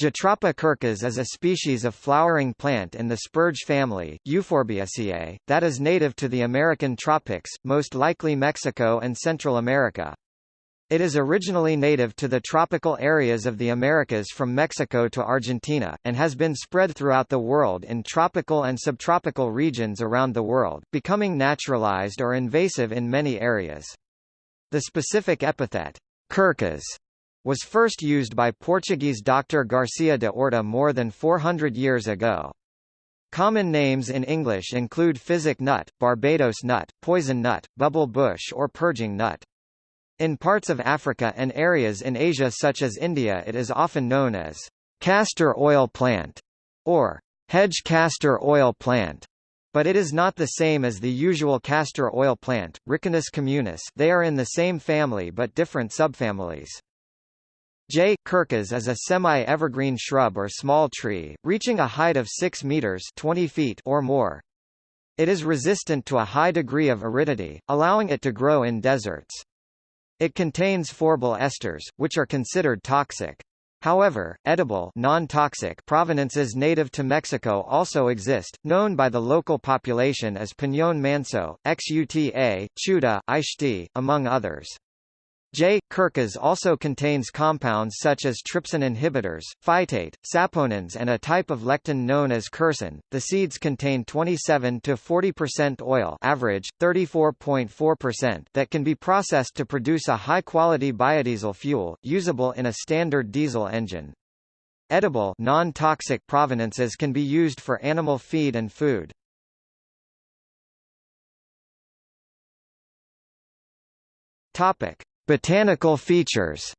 Jatropha curcas is a species of flowering plant in the spurge family, Euphorbiaceae, that is native to the American tropics, most likely Mexico and Central America. It is originally native to the tropical areas of the Americas from Mexico to Argentina, and has been spread throughout the world in tropical and subtropical regions around the world, becoming naturalized or invasive in many areas. The specific epithet, curcas, was first used by Portuguese Dr. Garcia de Orta more than 400 years ago. Common names in English include physic nut, Barbados nut, poison nut, bubble bush or purging nut. In parts of Africa and areas in Asia such as India it is often known as castor oil plant or hedge castor oil plant. But it is not the same as the usual castor oil plant, Ricinus communis they are in the same family but different subfamilies. J. curcas is a semi-evergreen shrub or small tree, reaching a height of 6 meters 20 feet or more. It is resistant to a high degree of aridity, allowing it to grow in deserts. It contains phorbol esters, which are considered toxic. However, edible non-toxic provenances native to Mexico also exist, known by the local population as Piñón manso, Xuta, Chuta, Ixti, among others. J. curcas also contains compounds such as trypsin inhibitors, phytate, saponins and a type of lectin known as quercetin. The seeds contain 27 to 40% oil, average 34.4% that can be processed to produce a high-quality biodiesel fuel usable in a standard diesel engine. Edible non-toxic provenances can be used for animal feed and food. Topic: Botanical features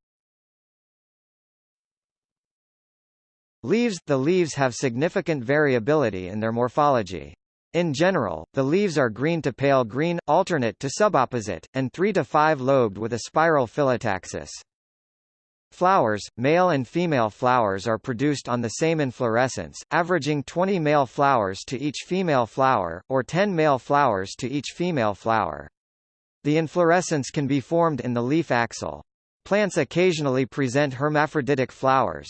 Leaves – The leaves have significant variability in their morphology. In general, the leaves are green to pale green, alternate to subopposite, and 3 to 5 lobed with a spiral phyllotaxis. Flowers, male and female flowers are produced on the same inflorescence, averaging 20 male flowers to each female flower, or 10 male flowers to each female flower. The inflorescence can be formed in the leaf axil. Plants occasionally present hermaphroditic flowers.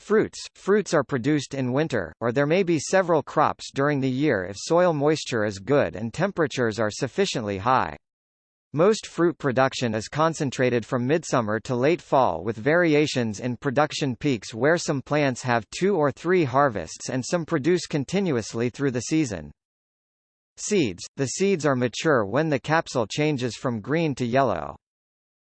Fruits – Fruits are produced in winter, or there may be several crops during the year if soil moisture is good and temperatures are sufficiently high. Most fruit production is concentrated from midsummer to late fall with variations in production peaks where some plants have two or three harvests and some produce continuously through the season. Seeds – The seeds are mature when the capsule changes from green to yellow.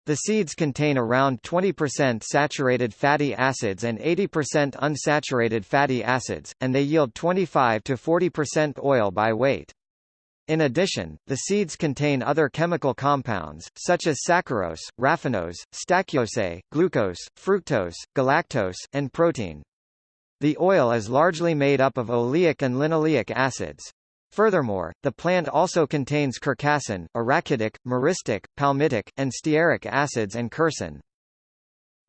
The seeds contain around 20% saturated fatty acids and 80% unsaturated fatty acids, and they yield 25 to 40% oil by weight. In addition, the seeds contain other chemical compounds, such as saccharose, raffinose, stachyose, glucose, fructose, galactose, and protein. The oil is largely made up of oleic and linoleic acids. Furthermore, the plant also contains curcacin, arachidic, myristic, palmitic, and stearic acids and quercetin.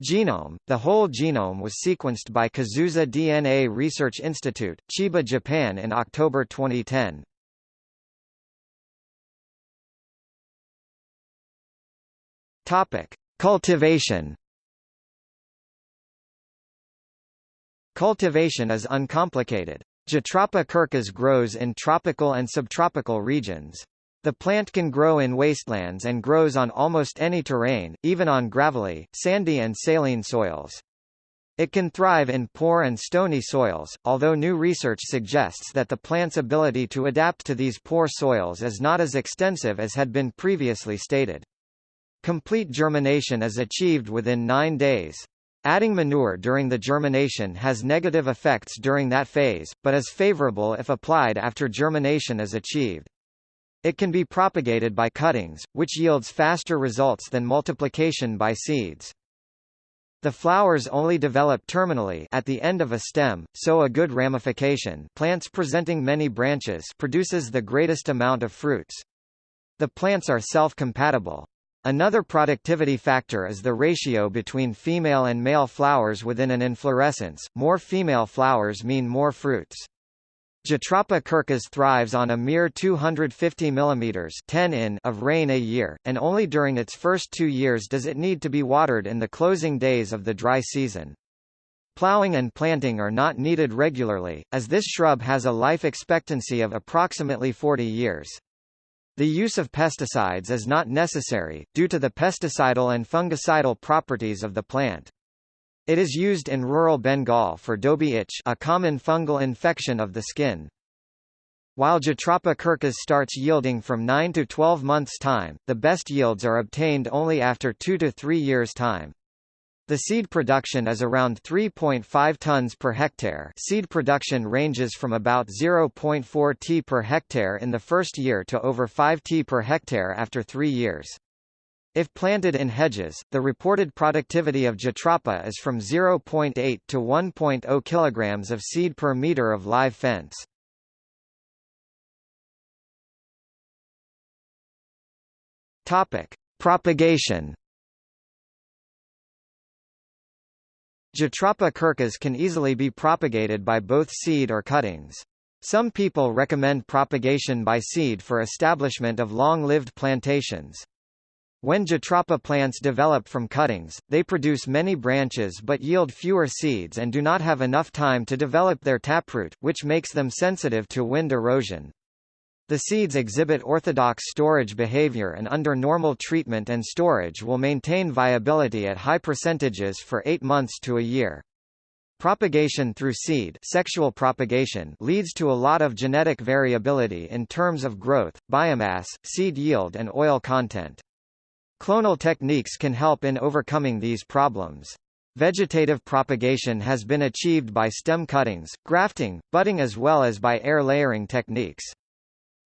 Genome – The whole genome was sequenced by Kazusa DNA Research Institute, Chiba, Japan in October 2010. Topic: Cultivation. Cultivation is uncomplicated. Jatropha curcas grows in tropical and subtropical regions. The plant can grow in wastelands and grows on almost any terrain, even on gravelly, sandy and saline soils. It can thrive in poor and stony soils, although new research suggests that the plant's ability to adapt to these poor soils is not as extensive as had been previously stated. Complete germination is achieved within nine days. Adding manure during the germination has negative effects during that phase, but is favorable if applied after germination is achieved. It can be propagated by cuttings, which yields faster results than multiplication by seeds. The flowers only develop terminally at the end of a stem, so a good ramification plants presenting many branches produces the greatest amount of fruits. The plants are self-compatible. Another productivity factor is the ratio between female and male flowers within an inflorescence. More female flowers mean more fruits. Jatropha curcas thrives on a mere 250 mm 10 in of rain a year, and only during its first two years does it need to be watered in the closing days of the dry season. Plowing and planting are not needed regularly, as this shrub has a life expectancy of approximately 40 years. The use of pesticides is not necessary, due to the pesticidal and fungicidal properties of the plant. It is used in rural Bengal for dobi itch a common fungal infection of the skin. While Jatropha curcas starts yielding from 9 to 12 months' time, the best yields are obtained only after 2 to 3 years' time. The seed production is around 3.5 tons per hectare seed production ranges from about 0.4 t per hectare in the first year to over 5 t per hectare after three years. If planted in hedges, the reported productivity of Jatropha is from 0.8 to 1.0 kg of seed per meter of live fence. Propagation Jatropha curcas can easily be propagated by both seed or cuttings. Some people recommend propagation by seed for establishment of long-lived plantations. When Jatropha plants develop from cuttings, they produce many branches but yield fewer seeds and do not have enough time to develop their taproot, which makes them sensitive to wind erosion. The seeds exhibit orthodox storage behavior and under normal treatment and storage will maintain viability at high percentages for 8 months to a year. Propagation through seed sexual propagation leads to a lot of genetic variability in terms of growth, biomass, seed yield and oil content. Clonal techniques can help in overcoming these problems. Vegetative propagation has been achieved by stem cuttings, grafting, budding as well as by air layering techniques.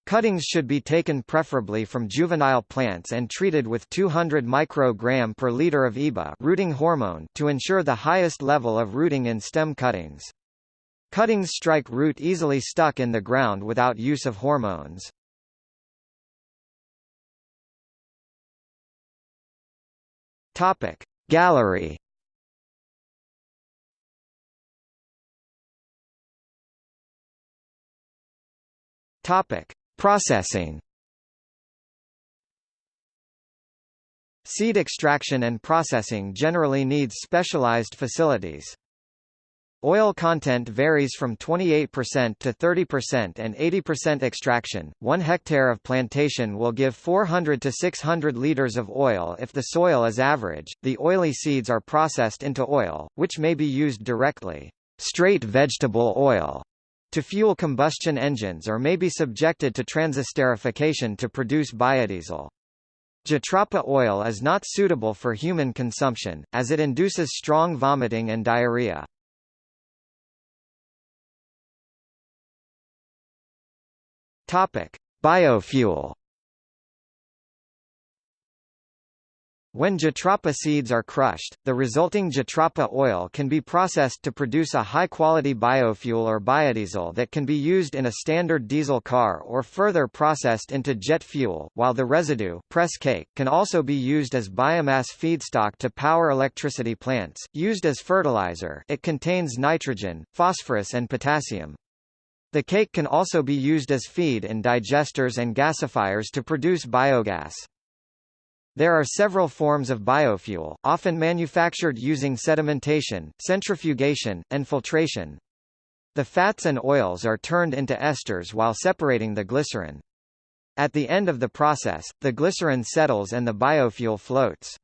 Cuttings should be taken preferably from juvenile plants and treated with 200 microgram per liter of EBA rooting hormone to ensure the highest level of rooting in stem cuttings. Cuttings strike root easily stuck in the ground without use of hormones. Topic Gallery Topic Processing Seed extraction and processing generally needs specialized facilities. Oil content varies from 28% to 30% and 80% extraction. 1 hectare of plantation will give 400 to 600 liters of oil if the soil is average. The oily seeds are processed into oil, which may be used directly. Straight vegetable oil to fuel combustion engines or may be subjected to transesterification to produce biodiesel. Jatropha oil is not suitable for human consumption, as it induces strong vomiting and diarrhea. Biofuel When jatropha seeds are crushed, the resulting jatropha oil can be processed to produce a high-quality biofuel or biodiesel that can be used in a standard diesel car or further processed into jet fuel, while the residue press cake can also be used as biomass feedstock to power electricity plants. Used as fertilizer, it contains nitrogen, phosphorus and potassium. The cake can also be used as feed in digesters and gasifiers to produce biogas. There are several forms of biofuel, often manufactured using sedimentation, centrifugation, and filtration. The fats and oils are turned into esters while separating the glycerin. At the end of the process, the glycerin settles and the biofuel floats.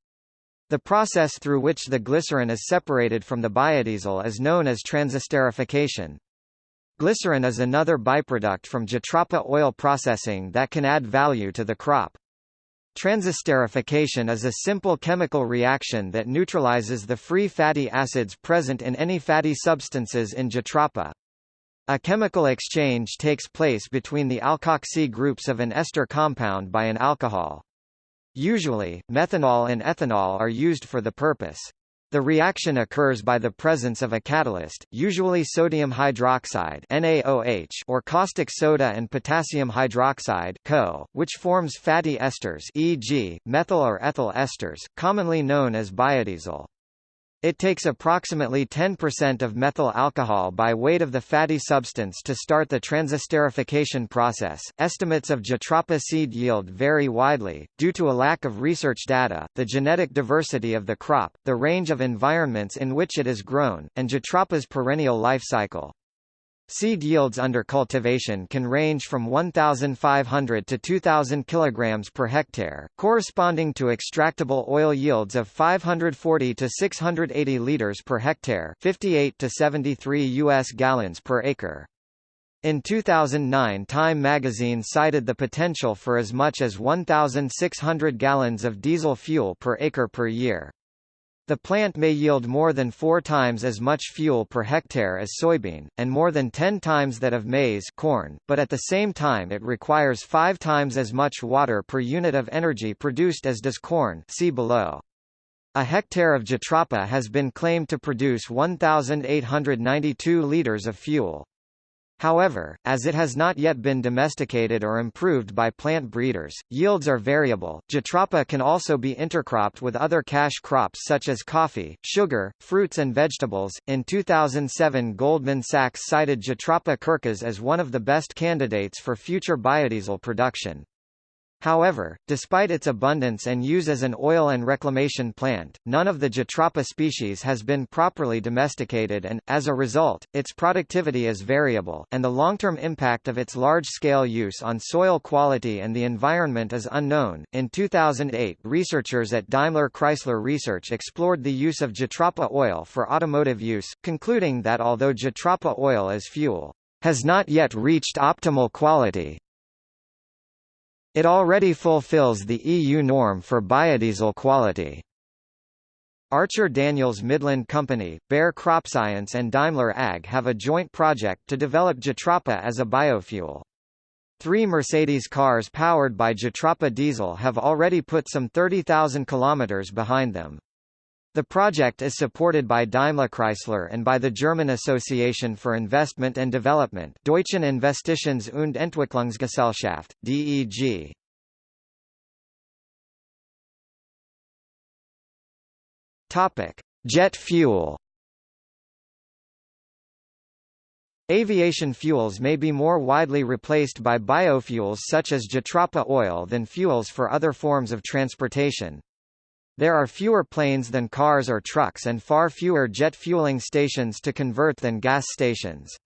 The process through which the glycerin is separated from the biodiesel is known as transesterification. Glycerin is another byproduct from jatropha oil processing that can add value to the crop. Transesterification is a simple chemical reaction that neutralizes the free fatty acids present in any fatty substances in jatropha. A chemical exchange takes place between the alkoxy groups of an ester compound by an alcohol. Usually, methanol and ethanol are used for the purpose. The reaction occurs by the presence of a catalyst, usually sodium hydroxide NaOH or caustic soda and potassium hydroxide KOH, which forms fatty esters e.g., methyl or ethyl esters, commonly known as biodiesel. It takes approximately 10% of methyl alcohol by weight of the fatty substance to start the transesterification process. Estimates of Jatropha seed yield vary widely, due to a lack of research data, the genetic diversity of the crop, the range of environments in which it is grown, and Jatropha's perennial life cycle. Seed yields under cultivation can range from 1,500 to 2,000 kg per hectare, corresponding to extractable oil yields of 540 to 680 liters per hectare 58 to 73 U.S. gallons per acre. In 2009 Time magazine cited the potential for as much as 1,600 gallons of diesel fuel per acre per year. The plant may yield more than four times as much fuel per hectare as soybean, and more than ten times that of maize corn, but at the same time it requires five times as much water per unit of energy produced as does corn see below. A hectare of Jatropha has been claimed to produce 1,892 liters of fuel. However, as it has not yet been domesticated or improved by plant breeders, yields are variable. Jatropha can also be intercropped with other cash crops such as coffee, sugar, fruits and vegetables. In 2007 Goldman Sachs cited Jatropha curcas as one of the best candidates for future biodiesel production. However, despite its abundance and use as an oil and reclamation plant, none of the Jatropha species has been properly domesticated and, as a result, its productivity is variable, and the long-term impact of its large-scale use on soil quality and the environment is unknown. In 2008 researchers at Daimler Chrysler Research explored the use of Jatropha oil for automotive use, concluding that although Jatropha oil as fuel has not yet reached optimal quality, it already fulfills the EU norm for biodiesel quality. Archer Daniels Midland Company, Bayer CropScience and Daimler Ag have a joint project to develop Jatropha as a biofuel. Three Mercedes cars powered by Jatropha diesel have already put some 30,000 kilometers behind them. The project is supported by Daimler-Chrysler and by the German Association for Investment and Development Deutschen Investitions- und Entwicklungsgesellschaft, DEG. Topic: Jet fuel. Aviation fuels may be more widely replaced by biofuels such as Jatropha oil than fuels for other forms of transportation. There are fewer planes than cars or trucks and far fewer jet fueling stations to convert than gas stations.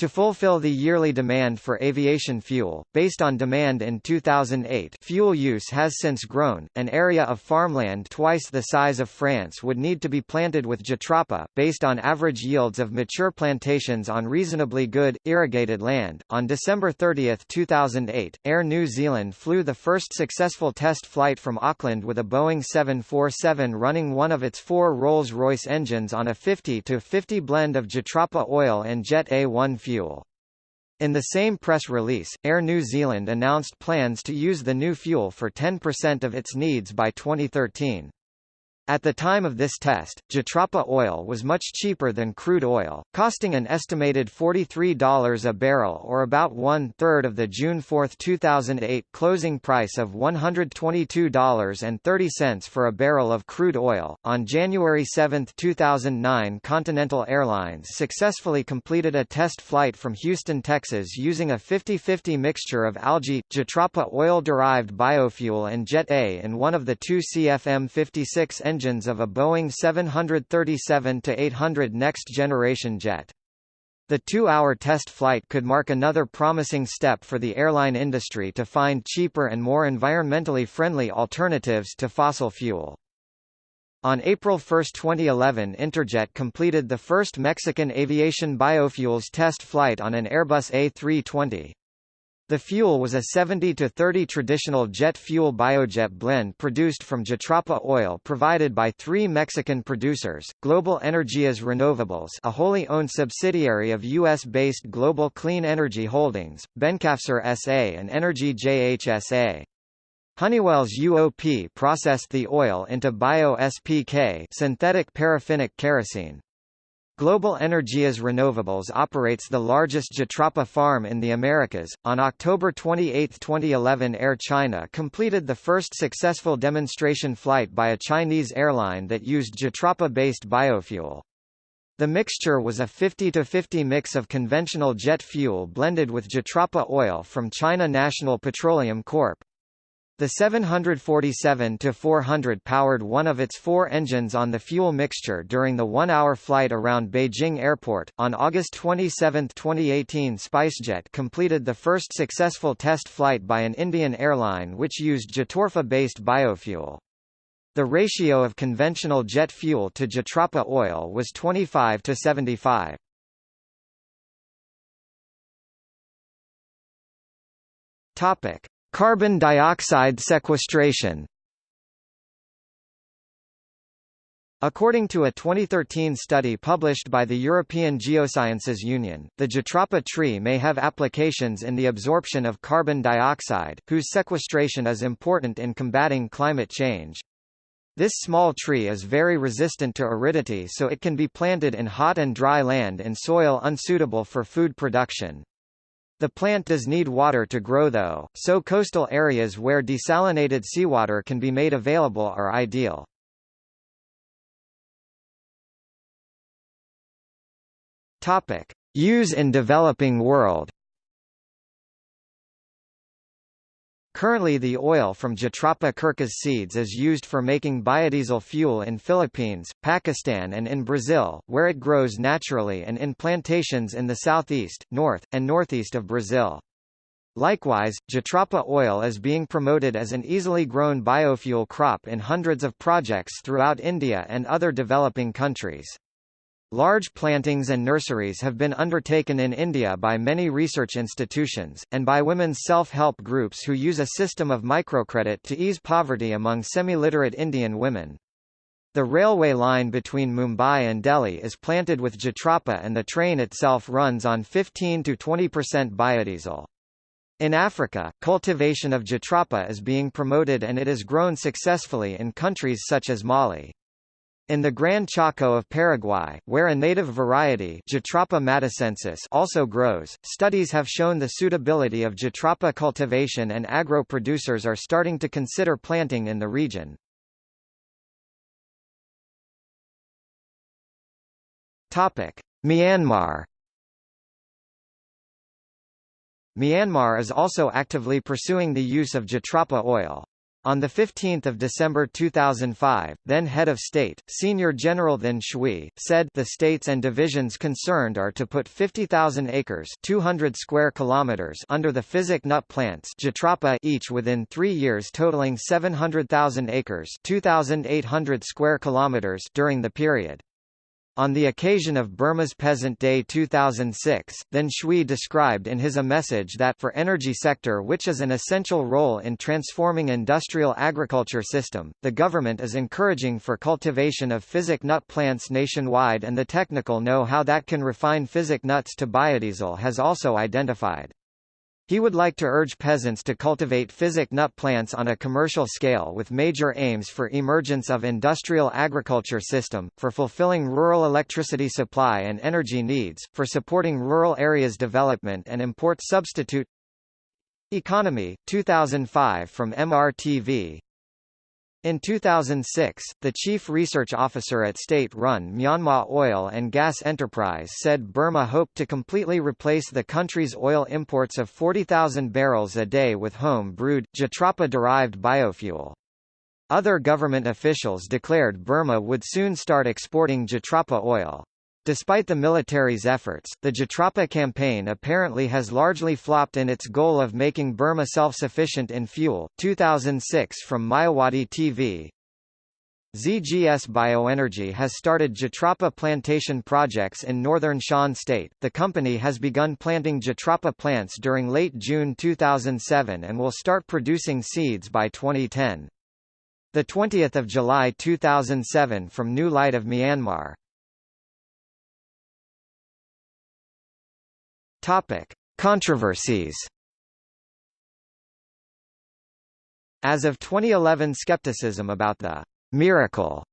To fulfill the yearly demand for aviation fuel, based on demand in 2008 fuel use has since grown, an area of farmland twice the size of France would need to be planted with Jatropha, based on average yields of mature plantations on reasonably good, irrigated land. On December 30, 2008, Air New Zealand flew the first successful test flight from Auckland with a Boeing 747 running one of its four Rolls-Royce engines on a 50-50 blend of Jatropha oil and Jet A1 fuel fuel. In the same press release, Air New Zealand announced plans to use the new fuel for 10% of its needs by 2013. At the time of this test, Jatropha oil was much cheaper than crude oil, costing an estimated $43 a barrel or about one-third of the June 4, 2008 closing price of $122.30 for a barrel of crude oil. On January 7, 2009 Continental Airlines successfully completed a test flight from Houston, Texas using a 50-50 mixture of algae, Jatropha oil-derived biofuel and Jet A in one of the two CFM56 engines engines of a Boeing 737-800 next-generation jet. The two-hour test flight could mark another promising step for the airline industry to find cheaper and more environmentally friendly alternatives to fossil fuel. On April 1, 2011 Interjet completed the first Mexican aviation biofuels test flight on an Airbus A320. The fuel was a 70 to 30 traditional jet fuel biojet blend produced from Jatropha oil provided by three Mexican producers, Global Energias Renovables a wholly owned subsidiary of U.S.-based Global Clean Energy Holdings, Bencafcer S.A. and Energy JHSA. Honeywell's UOP processed the oil into bio-SPK synthetic paraffinic kerosene. Global Energias Renovables operates the largest Jatropha farm in the Americas. On October 28, 2011, Air China completed the first successful demonstration flight by a Chinese airline that used Jatropha-based biofuel. The mixture was a 50 to 50 mix of conventional jet fuel blended with Jatropha oil from China National Petroleum Corp. The 747-400 powered one of its four engines on the fuel mixture during the one-hour flight around Beijing Airport. On August 27, 2018 SpiceJet completed the first successful test flight by an Indian airline which used Jatropha-based biofuel. The ratio of conventional jet fuel to Jatropha oil was 25 to 75. Topic: Carbon dioxide sequestration According to a 2013 study published by the European Geosciences Union, the Jatropha tree may have applications in the absorption of carbon dioxide, whose sequestration is important in combating climate change. This small tree is very resistant to aridity so it can be planted in hot and dry land in soil unsuitable for food production. The plant does need water to grow though, so coastal areas where desalinated seawater can be made available are ideal. Topic: Use in developing world. Currently the oil from Jatropha curcas seeds is used for making biodiesel fuel in Philippines, Pakistan and in Brazil, where it grows naturally and in plantations in the southeast, north, and northeast of Brazil. Likewise, Jatropha oil is being promoted as an easily grown biofuel crop in hundreds of projects throughout India and other developing countries. Large plantings and nurseries have been undertaken in India by many research institutions, and by women's self-help groups who use a system of microcredit to ease poverty among semi-literate Indian women. The railway line between Mumbai and Delhi is planted with Jatropha and the train itself runs on 15–20% biodiesel. In Africa, cultivation of Jatropha is being promoted and it is grown successfully in countries such as Mali. In the Gran Chaco of Paraguay, where a native variety also grows, studies have shown the suitability of Jatropha cultivation and agro-producers are starting to consider planting in the region. Myanmar Myanmar is also actively pursuing the use of Jatropha oil. On 15 December 2005, then head of state, Senior General Than Shwe, said the states and divisions concerned are to put 50,000 acres 200 square kilometers under the physic nut plants each within three years totaling 700,000 acres 2,800 square kilometers during the period. On the occasion of Burma's Peasant Day 2006, Than Shwe described in his a message that for energy sector which is an essential role in transforming industrial agriculture system, the government is encouraging for cultivation of physic nut plants nationwide and the technical know-how that can refine physic nuts to biodiesel has also identified. He would like to urge peasants to cultivate physic nut plants on a commercial scale with major aims for emergence of industrial agriculture system, for fulfilling rural electricity supply and energy needs, for supporting rural areas development and import substitute. Economy, 2005 from MRTV in 2006, the chief research officer at state-run Myanmar Oil and Gas Enterprise said Burma hoped to completely replace the country's oil imports of 40,000 barrels a day with home-brewed, Jatropha-derived biofuel. Other government officials declared Burma would soon start exporting Jatropha oil. Despite the military's efforts, the Jatropha campaign apparently has largely flopped in its goal of making Burma self-sufficient in fuel. 2006 from Myawady TV ZGS Bioenergy has started Jatropha plantation projects in northern Shan state. The company has begun planting Jatropha plants during late June 2007 and will start producing seeds by 2010. The 20th of July 2007 from New Light of Myanmar. Topic: Controversies. As of 2011 skepticism about the miracle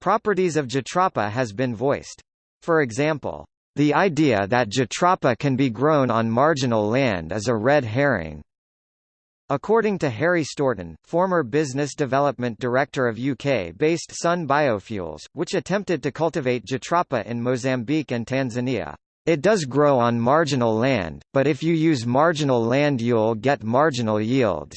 properties of Jatropha has been voiced. For example, the idea that Jatropha can be grown on marginal land is a red herring. According to Harry Stourton, former Business Development Director of UK-based Sun Biofuels, which attempted to cultivate Jatropha in Mozambique and Tanzania, it does grow on marginal land, but if you use marginal land you'll get marginal yields.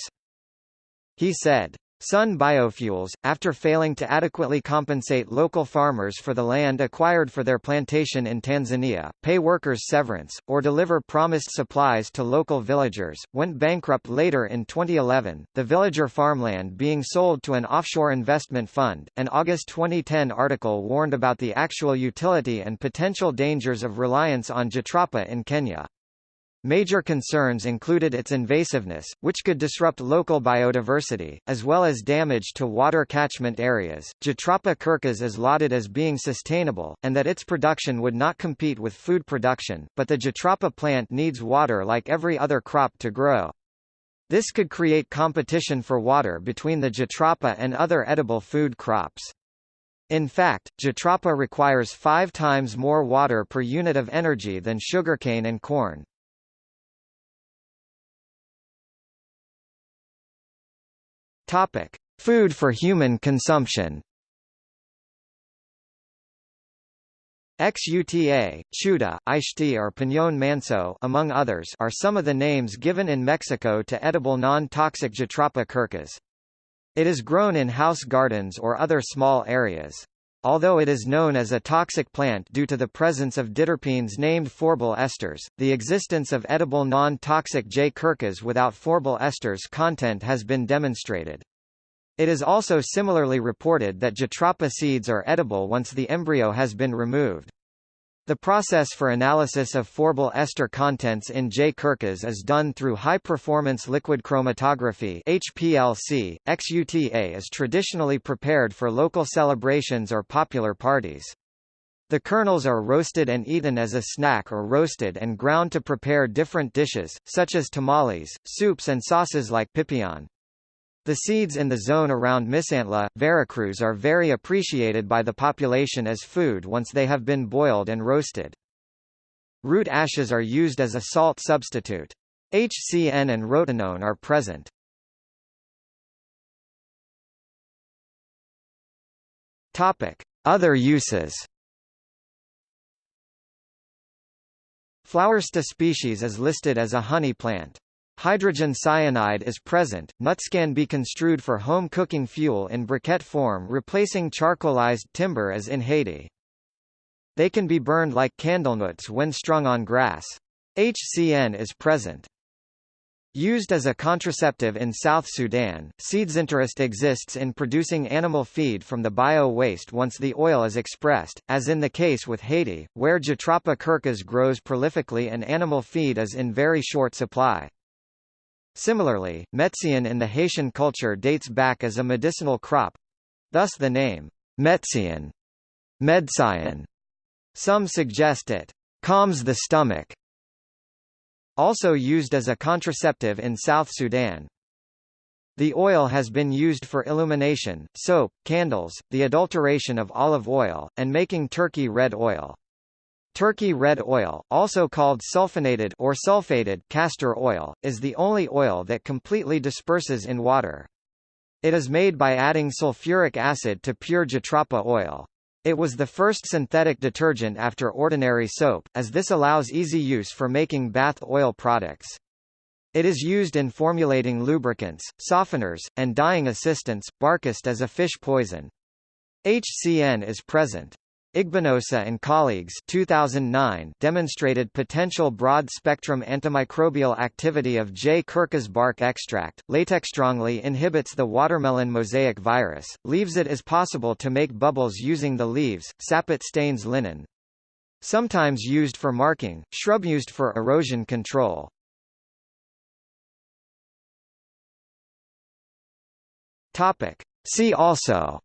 He said. Sun Biofuels, after failing to adequately compensate local farmers for the land acquired for their plantation in Tanzania, pay workers severance, or deliver promised supplies to local villagers, went bankrupt later in 2011, the villager farmland being sold to an offshore investment fund. An August 2010 article warned about the actual utility and potential dangers of reliance on Jatropha in Kenya. Major concerns included its invasiveness, which could disrupt local biodiversity, as well as damage to water catchment areas. Jatropha curcas is lauded as being sustainable, and that its production would not compete with food production, but the Jatropha plant needs water like every other crop to grow. This could create competition for water between the Jatropha and other edible food crops. In fact, Jatropha requires five times more water per unit of energy than sugarcane and corn. Topic: Food for human consumption. Xuta, chuta, ixti or piñón manso among others are some of the names given in Mexico to edible non-toxic Jatropha curcas. It is grown in house gardens or other small areas. Although it is known as a toxic plant due to the presence of diterpenes named phorbol esters, the existence of edible non-toxic J. curcas without phorbol esters content has been demonstrated. It is also similarly reported that Jatropha seeds are edible once the embryo has been removed. The process for analysis of phorbol ester contents in J. curcas is done through high-performance liquid chromatography HPLC. XUTA is traditionally prepared for local celebrations or popular parties. The kernels are roasted and eaten as a snack or roasted and ground to prepare different dishes, such as tamales, soups and sauces like pipián. The seeds in the zone around Misantla, Veracruz are very appreciated by the population as food once they have been boiled and roasted. Root ashes are used as a salt substitute. HCN and rotenone are present. Other uses. Flowersta species is listed as a honey plant. Hydrogen cyanide is present. Nuts can be construed for home cooking fuel in briquette form replacing charcoalized timber as in Haiti. They can be burned like candlenuts when strung on grass. HCN is present. Used as a contraceptive in South Sudan, seeds interest exists in producing animal feed from the bio-waste once the oil is expressed, as in the case with Haiti, where Jatropha curcas grows prolifically and animal feed is in very short supply. Similarly, metzian in the Haitian culture dates back as a medicinal crop. Thus the name, metzian, Medsian. Some suggest it calms the stomach. Also used as a contraceptive in South Sudan. The oil has been used for illumination, soap, candles, the adulteration of olive oil, and making turkey red oil. Turkey red oil, also called sulfonated or sulfated castor oil, is the only oil that completely disperses in water. It is made by adding sulfuric acid to pure jatropha oil. It was the first synthetic detergent after ordinary soap, as this allows easy use for making bath oil products. It is used in formulating lubricants, softeners, and dyeing assistants, barkest as a fish poison. HCN is present. Igbinosa and colleagues 2009 demonstrated potential broad-spectrum antimicrobial activity of J. curcas bark extract. Latex strongly inhibits the watermelon mosaic virus, leaves it is possible to make bubbles using the leaves, sapit stains linen. Sometimes used for marking, shrub used for erosion control. Topic. See also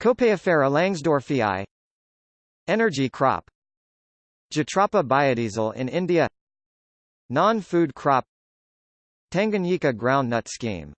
Copaifera langsdorffii Energy crop. Jatropha biodiesel in India. Non-food crop. Tanganyika groundnut scheme